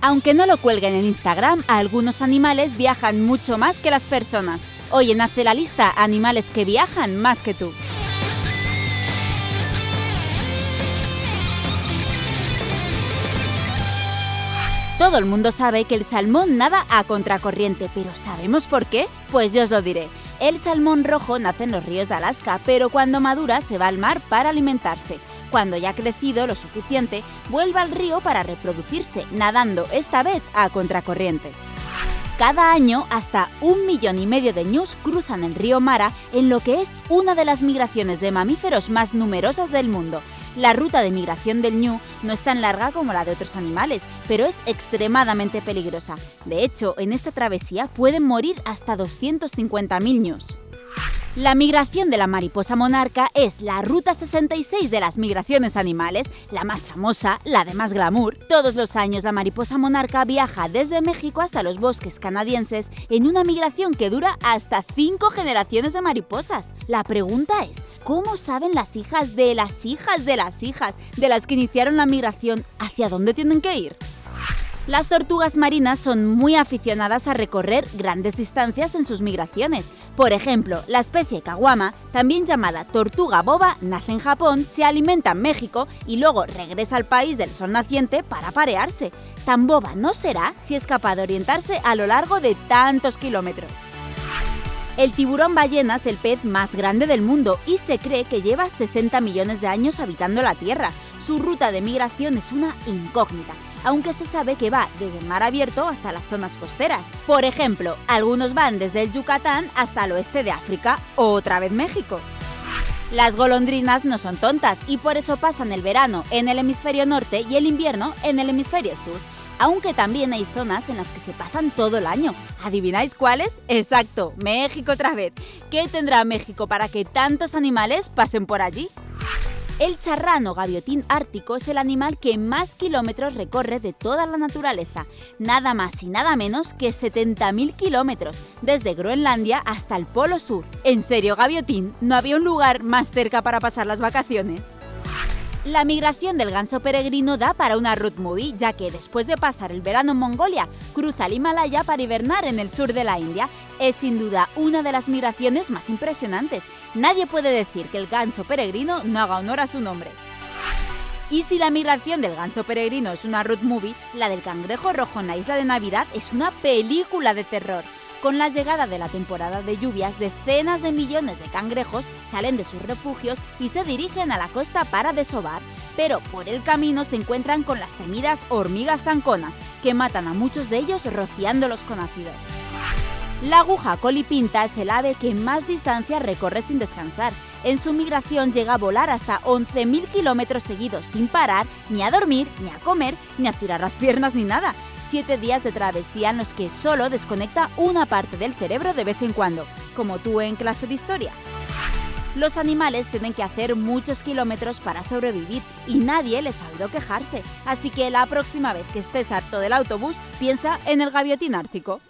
Aunque no lo cuelguen en Instagram, algunos animales viajan mucho más que las personas. Hoy en Hazte la lista, animales que viajan más que tú. Todo el mundo sabe que el salmón nada a contracorriente, pero ¿sabemos por qué? Pues yo os lo diré. El salmón rojo nace en los ríos de Alaska, pero cuando madura se va al mar para alimentarse. Cuando ya ha crecido lo suficiente, vuelve al río para reproducirse, nadando esta vez a contracorriente. Cada año, hasta un millón y medio de ñus cruzan el río Mara en lo que es una de las migraciones de mamíferos más numerosas del mundo. La ruta de migración del ñu no es tan larga como la de otros animales, pero es extremadamente peligrosa. De hecho, en esta travesía pueden morir hasta 250.000 ñus. La migración de la mariposa monarca es la ruta 66 de las migraciones animales, la más famosa, la de más glamour. Todos los años la mariposa monarca viaja desde México hasta los bosques canadienses en una migración que dura hasta 5 generaciones de mariposas. La pregunta es, ¿cómo saben las hijas de las hijas de las hijas de las que iniciaron la migración hacia dónde tienen que ir? Las tortugas marinas son muy aficionadas a recorrer grandes distancias en sus migraciones. Por ejemplo, la especie caguama, también llamada tortuga boba, nace en Japón, se alimenta en México y luego regresa al país del sol naciente para parearse. Tan boba no será si es capaz de orientarse a lo largo de tantos kilómetros. El tiburón ballena es el pez más grande del mundo y se cree que lleva 60 millones de años habitando la Tierra. Su ruta de migración es una incógnita, aunque se sabe que va desde el mar abierto hasta las zonas costeras. Por ejemplo, algunos van desde el Yucatán hasta el oeste de África o otra vez México. Las golondrinas no son tontas y por eso pasan el verano en el hemisferio norte y el invierno en el hemisferio sur aunque también hay zonas en las que se pasan todo el año. ¿Adivináis cuáles? Exacto, México otra vez. ¿Qué tendrá México para que tantos animales pasen por allí? El charrano gaviotín ártico es el animal que más kilómetros recorre de toda la naturaleza, nada más y nada menos que 70.000 kilómetros, desde Groenlandia hasta el Polo Sur. ¿En serio, gaviotín? ¿No había un lugar más cerca para pasar las vacaciones? La migración del ganso peregrino da para una road movie, ya que después de pasar el verano en Mongolia, cruza el Himalaya para hibernar en el sur de la India. Es sin duda una de las migraciones más impresionantes. Nadie puede decir que el ganso peregrino no haga honor a su nombre. Y si la migración del ganso peregrino es una road movie, la del cangrejo rojo en la isla de Navidad es una película de terror. Con la llegada de la temporada de lluvias, decenas de millones de cangrejos salen de sus refugios y se dirigen a la costa para desovar, pero por el camino se encuentran con las temidas hormigas zanconas, que matan a muchos de ellos rociándolos con ácido. La aguja colipinta es el ave que más distancia recorre sin descansar. En su migración llega a volar hasta 11.000 kilómetros seguidos sin parar, ni a dormir, ni a comer, ni a estirar las piernas, ni nada siete días de travesía en los que solo desconecta una parte del cerebro de vez en cuando, como tú en clase de historia. Los animales tienen que hacer muchos kilómetros para sobrevivir y nadie les ha oído quejarse, así que la próxima vez que estés harto del autobús, piensa en el gaviotín ártico.